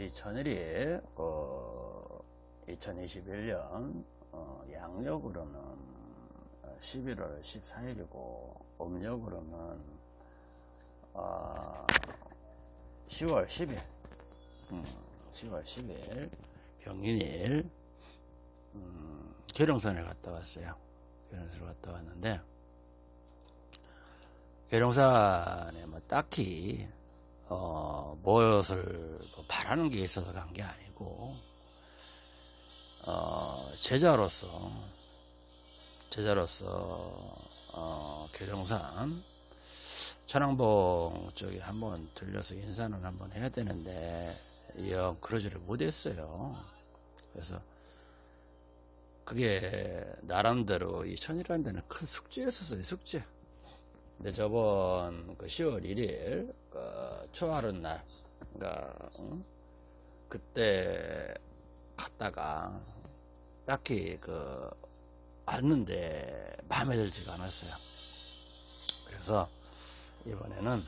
이 천일이 그 2021년 어, 양력으로는 11월 14일이고 음력으로는 어, 10월 10일. 음, 10월 10일. 병인일. 음, 계룡산을 갔다 왔어요. 계룡산을 갔다 왔는데 계룡산에 뭐 딱히 어, 무엇을 뭐 바라는 게 있어서 간 게 아니고 어, 제자로서 제자로서 어, 계룡산 천왕봉 쪽에 한번 들려서 인사는 한번 해야 되는데 영 그러지를 못했어요. 그래서 그게 나름대로 이 천이라는 데는 큰 숙제였었어요. 숙제. 근데 저번 그 10월 1일 그 초하룻 날, 그러니까 응? 그때 갔다가 딱히 그 왔는데 마음에 들지가 않았어요. 그래서 이번에는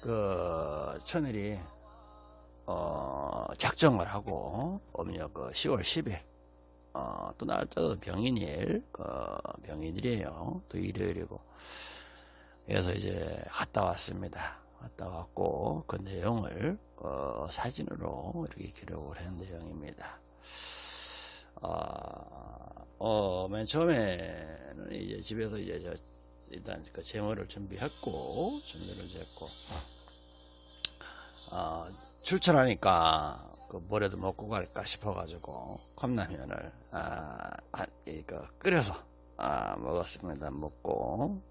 그 천일이 어 작정을 하고 음력 그 10월 10일 어, 또 날짜도 병인일 그 병인일이에요. 또 일요일이고 그래서 이제 갔다 왔습니다. 갔다 왔고 그 내용을 어, 사진으로 이렇게 기록을 한 내용입니다. 어, 어, 맨 처음에는 이제 집에서 이제 저 일단 그 제모를 준비했고 준비를 했고 어, 출출하니까 그 뭐라도 먹고 갈까 싶어가지고 컵라면을 아, 아, 이거 끓여서 아, 먹었습니다. 먹고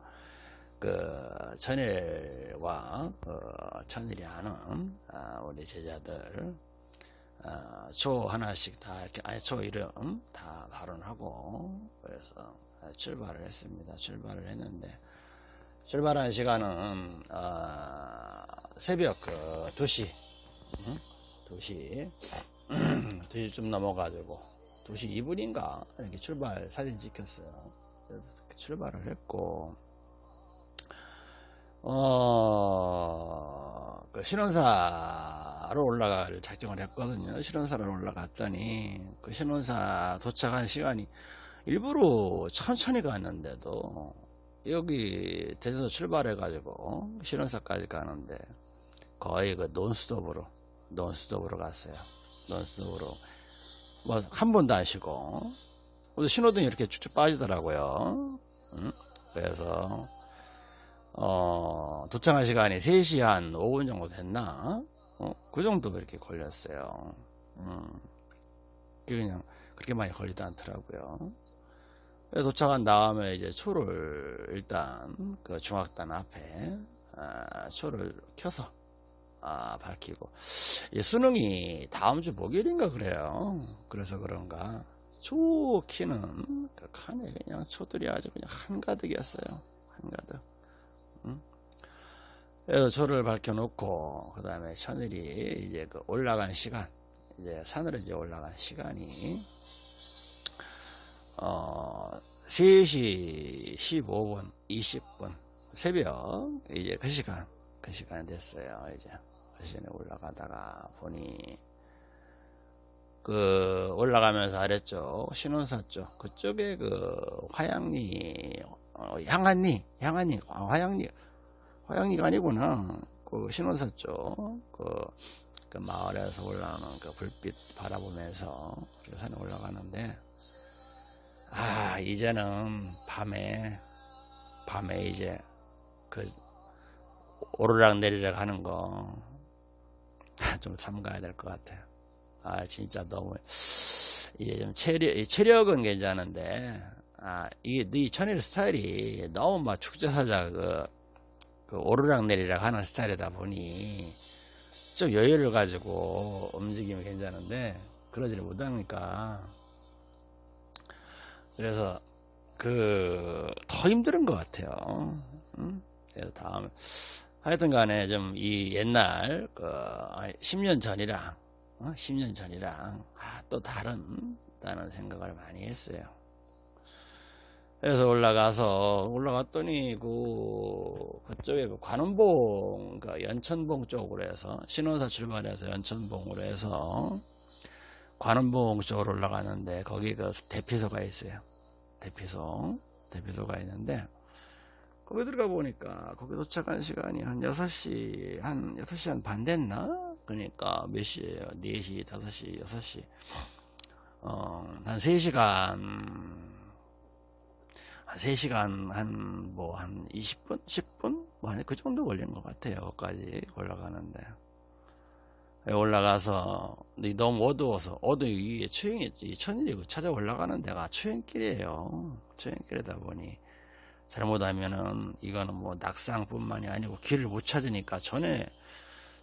그 천일과 그 천일이 하는 아, 우리 제자들 아, 초 하나씩 다 이렇게 아니 초 이름 다 발언하고 그래서 출발을 했습니다. 출발을 했는데 출발한 시간은 어, 새벽 그 2시 응? 2시 2시 좀 넘어가지고 2시 2분인가 이렇게 출발 사진 찍혔어요. 출발을 했고 어, 그 신원사로 올라갈 작정을 했거든요. 신원사로 올라갔더니 그 신원사 도착한 시간이 일부러 천천히 갔는데도 여기 대에서 출발해가지고 신원사까지 가는데 거의 그 논스톱으로 논스톱으로 갔어요. 논스톱으로 뭐 한 번도 안 쉬고 신호등이 이렇게 쭉쭉 빠지더라고요. 응? 그래서 어, 도착한 시간이 3시 한 5분 정도 됐나? 어, 그 정도 이렇게 걸렸어요. 음, 그냥 그렇게 많이 걸리지 않더라고요. 도착한 다음에 이제 초를 일단 그 중학단 앞에 아, 초를 켜서 아, 밝히고 이 수능이 다음 주 목요일인가 그래요. 그래서 그런가 초 키는 그 칸에 그냥 초들이 아주 그냥 한가득이었어요. 한가득. 응? 그래서 초를 밝혀놓고 그 다음에 천일이 이제 그 올라간 시간 이제 산으로 이제 올라간 시간이 어, 3시 15분, 20분, 새벽, 이제 그 시간, 그 시간 됐어요. 이제 그 시간에 올라가다가 보니, 그, 올라가면서 아랬죠. 신원사 쪽, 그쪽에 그, 화양리, 어, 향한리, 향한리, 아, 화양리, 화양리가 아니구나. 그 신원사 쪽, 그, 그 마을에서 올라오는 그 불빛 바라보면서 산에 올라가는데, 아, 이제는 밤에, 밤에 이제 그 오르락 내리락 하는 거 좀 삼가야 될 것 같아요. 아, 진짜 너무, 이제 좀 체력, 체력은 괜찮은데, 아, 이게 네 천일 스타일이 너무 막 축제사자 그, 그 오르락 내리락 하는 스타일이다 보니 좀 여유를 가지고 움직이면 괜찮은데, 그러지를 못하니까, 그래서 그 더 힘든 것 같아요. 음? 그래서 다음 하여튼 간에 좀 이 옛날 그 10년 전이랑 어? 10년 전이랑 아, 또 다른 다는 생각을 많이 했어요. 그래서 올라가서 올라갔더니 그 그쪽에 그 관음봉 그 연천봉 쪽으로 해서 신원사 출발해서 연천봉으로 해서 관음봉 쪽으로 올라가는데 거기 그 대피소가 있어요. 대피소 대피소가 있는데 거기 들어가 보니까 거기 도착한 시간이 한 6시 한 6시 한 반 됐나? 그러니까 몇 시에요? 4시, 5시, 6시 어, 한 3시간 한 3시간 한 뭐 한 20분? 10분? 뭐그 정도 걸린 것 같아요. 여기까지 올라가는데 올라가서 너무 어두워서 어두워 이게 초행이 천일이고 찾아 올라가는 데가 초행길이에요. 초행길이다 보니 잘못하면은 이거는 뭐 낙상뿐만이 아니고 길을 못 찾으니까 전에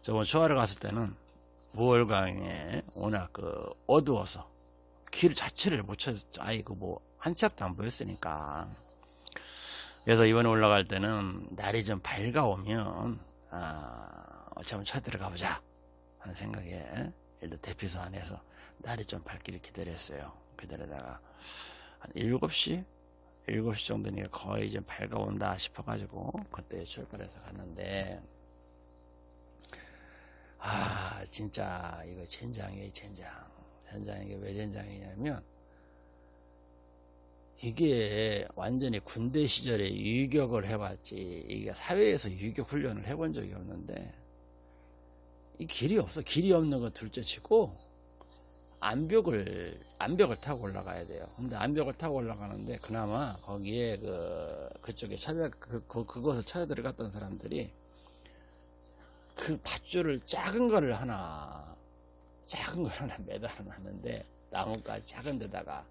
저번 초하러 갔을 때는 무월강에 워낙 그 어두워서 길 자체를 못 찾았죠. 아이 그뭐 한치 앞도 안 보였으니까. 그래서 이번에 올라갈 때는 날이 좀 밝아오면 아, 어찌 한번 찾들어가 보자 하는 생각에 일단 대피소 안에서 날이 좀 밝기를 기다렸어요. 기다리다가 한 7시? 7시 정도니까 거의 좀 밝아온다 싶어가지고 그때 출발해서 갔는데 아 진짜 이거 젠장이에요 젠장 젠장 이게 왜 젠장이냐면 이게 완전히 군대 시절에 유격을 해봤지. 이게 사회에서 유격 훈련을 해본 적이 없는데 이 길이 없어. 길이 없는 거 둘째치고 암벽을 암벽을 타고 올라가야 돼요. 근데 암벽을 타고 올라가는데 그나마 거기에 그 그쪽에 찾아 그, 그 그곳을 찾아 들어갔던 사람들이 그 밧줄을 작은 거를 하나 작은 걸 하나 매달아 놨는데 나뭇가지 작은 데다가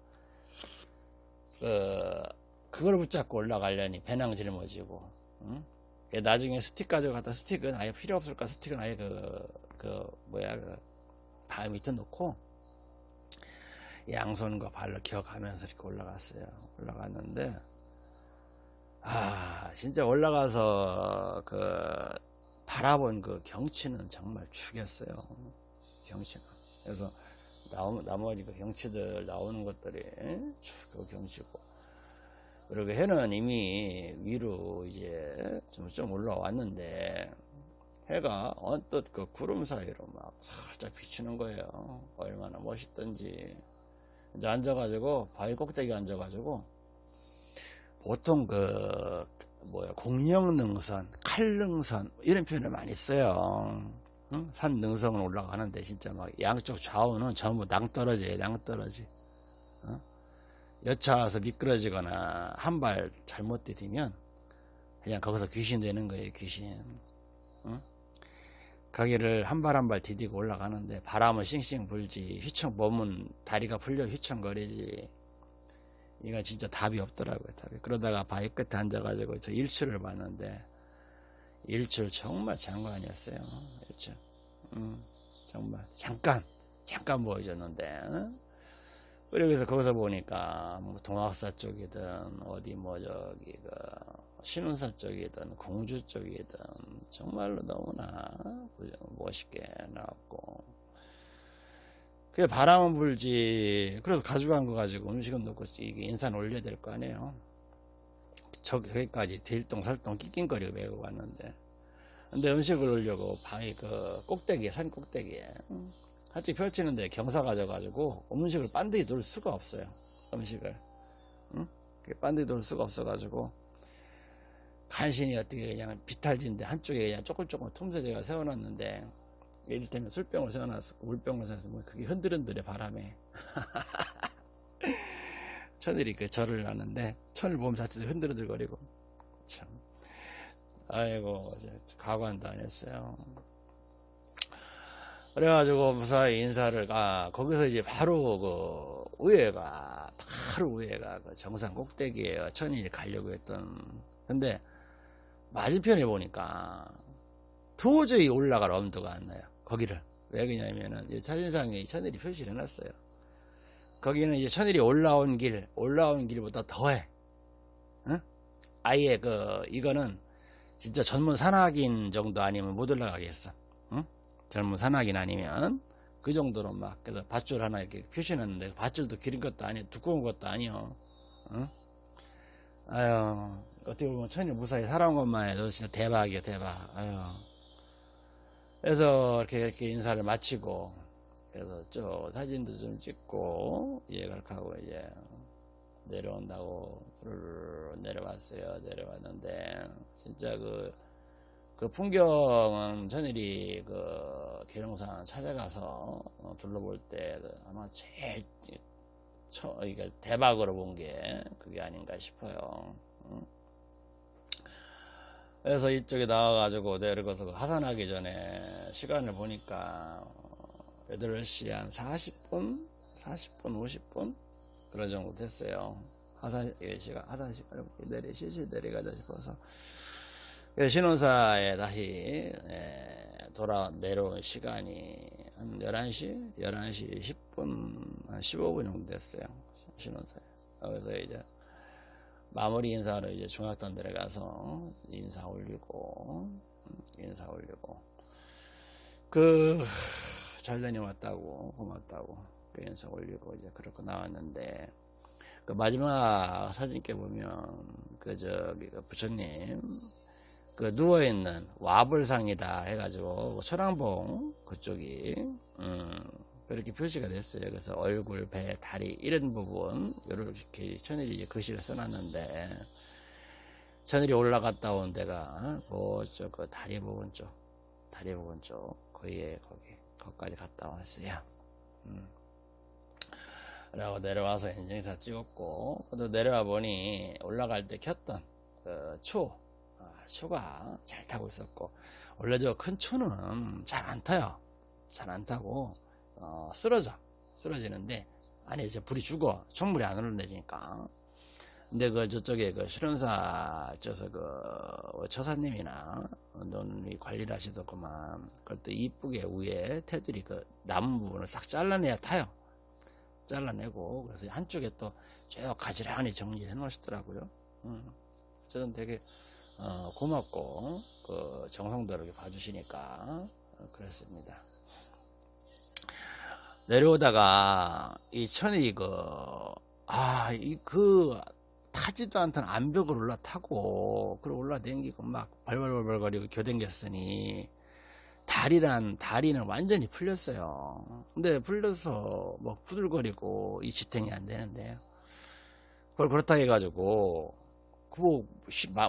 그, 그걸 붙잡고 올라가려니 배낭 짊어지고, 응? 나중에 스틱 가져갔다 스틱은 아예 필요 없을까 스틱은 아예 그, 그, 뭐야, 그, 발 밑에 놓고, 양손과 발로 기어가면서 이렇게 올라갔어요. 올라갔는데, 아, 진짜 올라가서 그, 바라본 그 경치는 정말 죽였어요. 경치는. 그래서, 나머지 그 경치들 나오는 것들이 그 경치고. 그리고 해는 이미 위로 이제 좀, 좀 올라왔는데 해가 언뜻 그 구름 사이로 막 살짝 비치는 거예요. 얼마나 멋있던지. 이제 앉아가지고 바위 꼭대기 앉아가지고 보통 그 뭐야 공룡능선 칼능선 이런 표현을 많이 써요 응? 산 능성을 올라가는데 진짜 막 양쪽 좌우는 전부 낭떠러지에 낭떠러지 어? 여차와서 미끄러지거나 한 발 잘못 디디면 그냥 거기서 귀신 되는 거예요 귀신 응? 가기를 한 발 한 발 디디고 올라가는데 바람은 싱싱 불지 휘청 몸은 다리가 풀려 휘청거리지 이거 진짜 답이 없더라고요 답이 그러다가 바위 끝에 앉아가지고 저 일출을 봤는데 일출 정말 장관이었어요. 일출. 음, 정말. 잠깐 잠깐 보여줬는데 그래서 거기서 보니까 뭐 동학사 쪽이든 어디 뭐 저기 그 신운사 쪽이든 공주 쪽이든 정말로 너무나 멋있게 나왔고. 그 바람은 불지. 그래서 가져간 거 가지고 음식은 넣고 이게 인산 올려야 될 거 아니에요 저기까지 딜동살동 낑낑거리고 메고 갔는데. 근데 음식을 올려고 방이 그 꼭대기에 산 꼭대기에. 같이 펼치는데 경사 가져가지고 음식을 반드시 놓을 수가 없어요 음식을. 응? 반드시 놓을 수가 없어가지고 간신히 어떻게 그냥 비탈진데 한쪽에 그냥 조금 조금 틈새 제가 세워놨는데 이를테면 술병을 세워놨고 물병을 세워서 뭐 그게 흔들흔들해 바람에 천일이 그 절을 하는데 천을 보면 자체도 흔들흔들거리고. 참. 아이고 가관도 안 했어요. 그래가지고 무사히 인사를 가 거기서 이제 바로 그 우회가 바로 우회가 그 정상 꼭대기에 천일이 가려고 했던. 근데 맞은편에 보니까 도저히 올라갈 엄두가 안 나요. 거기를. 왜 그러냐면은 사진상에 천일이 표시를 해놨어요 거기는 이제 천일이 올라온 길, 올라온 길보다 더해. 응? 아예 그, 이거는 진짜 전문 산악인 정도 아니면 못 올라가겠어. 응? 젊은 산악인 아니면 그 정도로 막, 그래서 밧줄 하나 이렇게 표시했는데 밧줄도 기린 것도 아니고 두꺼운 것도 아니요. 응? 아유, 어떻게 보면 천일 무사히 살아온 것만 해도 진짜 대박이야, 대박. 아유. 그래서 이렇게, 이렇게 인사를 마치고, 그래서 저 사진도 좀 찍고, 예, 그렇게 하고 이제 내려온다고 내려왔어요. 내려왔는데, 진짜 그, 그 풍경은 전일이 그 계룡산 찾아가서 어, 둘러볼 때 아마 제일 처, 이게 대박으로 본 게 그게 아닌가 싶어요. 응? 그래서 이쪽에 나와가지고 내려가서 하산하기 전에 시간을 보니까 8시 한 40분? 40분, 50분? 그런 정도 됐어요. 하산 시간, 하산 시간, 내리, 시시 내려가자 싶어서. 그래서 신혼사에 다시 예, 돌아 내려온 시간이 한 11시? 11시 10분, 한 15분 정도 됐어요. 신혼사에. 그래서 이제 마무리 인사로 이제 중학단 내려가서 인사 올리고, 음, 인사 올리고. 그, 잘 다녀왔다고, 고맙다고, 그 인사 올리고 이제 그렇게 나왔는데, 그 마지막 사진께 보면, 그 저기, 그 부처님, 그 누워 있는 와불상이다 해가지고 천왕봉 그쪽이 음, 그렇게 표시가 됐어요. 그래서 얼굴, 배, 다리 이런 부분 이렇게 천일이 글씨를 써놨는데 천일이 올라갔다 온 데가 그쪽 그 다리 부분 쪽 다리 부분 쪽 거기에 거기 거기까지 갔다 왔어요. 음. 라고 내려와서 인증사 찍었고 또 내려와 보니 올라갈 때 켰던 그초 초가 잘 타고 있었고 원래 저 큰 초는 잘 안 타요 잘 안 타고 어, 쓰러져 쓰러지는데 안에 이제 불이 죽어 총물이 안 흘러내리니까 근데 그 저쪽에 그 실현사 저서 그 처사님이나 너는 관리를 하시더구만 그것도 이쁘게 위에 테두리 그 남은 부분을 싹 잘라내야 타요 잘라내고 그래서 한쪽에 또쭉 가지런히 정리해 놓으시더라고요 음. 저는 되게 어, 고맙고 그 이렇게 봐주시니까 어, 그랬습니다. 내려오다가 이 천이 그 아 이 그 타지도 않던 암벽을 올라타고 그리고 올라댕기고 막 벌벌벌거리고 교댕겼으니 다리란 다리는 완전히 풀렸어요. 근데 풀려서 뭐 부들거리고 이 지탱이 안 되는데 그걸 그렇다 해가지고 그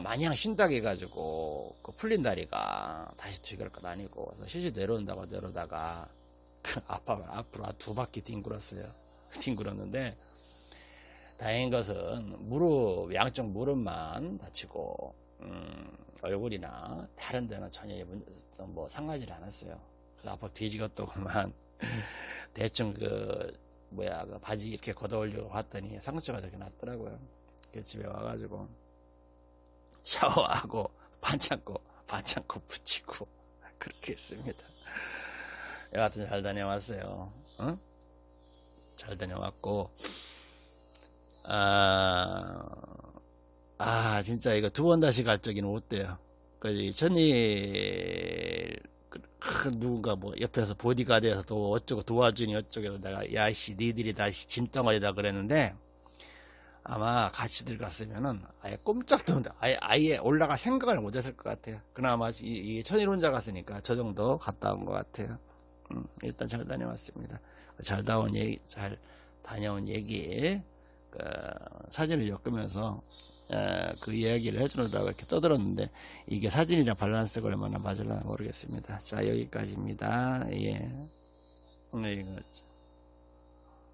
마냥 쉰다고 해가지고 그 풀린 다리가 다시 튀길 것 아니고 그래서 시시 내려온다고 내려다가 그 아빠 앞으로 두 바퀴 뒹굴었어요. 뒹굴었는데 다행인 것은 무릎 양쪽 무릎만 다치고 음, 얼굴이나 다른 데는 전혀 뭐 상하지 않았어요. 그래서 아빠 뒤지겠더구만 대충 그 뭐야 그 바지 이렇게 걷어올려고 봤더니 상처가 저렇게 났더라고요. 그 집에 와가지고 샤워하고 반창고 반창고 붙이고 그렇게 했습니다. 여하튼 잘 다녀왔어요. 어? 잘 다녀왔고 아, 아 진짜 이거 두 번 다시 갈 적에는 못 돼요. 그 전이 그, 누군가 뭐 옆에서 보디가드에서 또 어쩌고 도와주니 어쩌고 내가 야씨 니들이 다시 짐덩어리다 그랬는데 아마 같이 들어갔으면은 아예 꼼짝도 아예 아예 올라갈 생각을 못했을 것 같아요. 그나마 이, 이 천일 혼자 갔으니까 저 정도 갔다 온 것 같아요. 음, 일단 잘 다녀왔습니다. 잘 다온 얘기, 잘 다녀온 얘기 그, 사진을 엮으면서 에, 그 이야기를 해주느라고 이렇게 떠들었는데 이게 사진이랑 밸런스가 얼마나 맞을나 모르겠습니다. 자 여기까지입니다. 예. 네, 이거.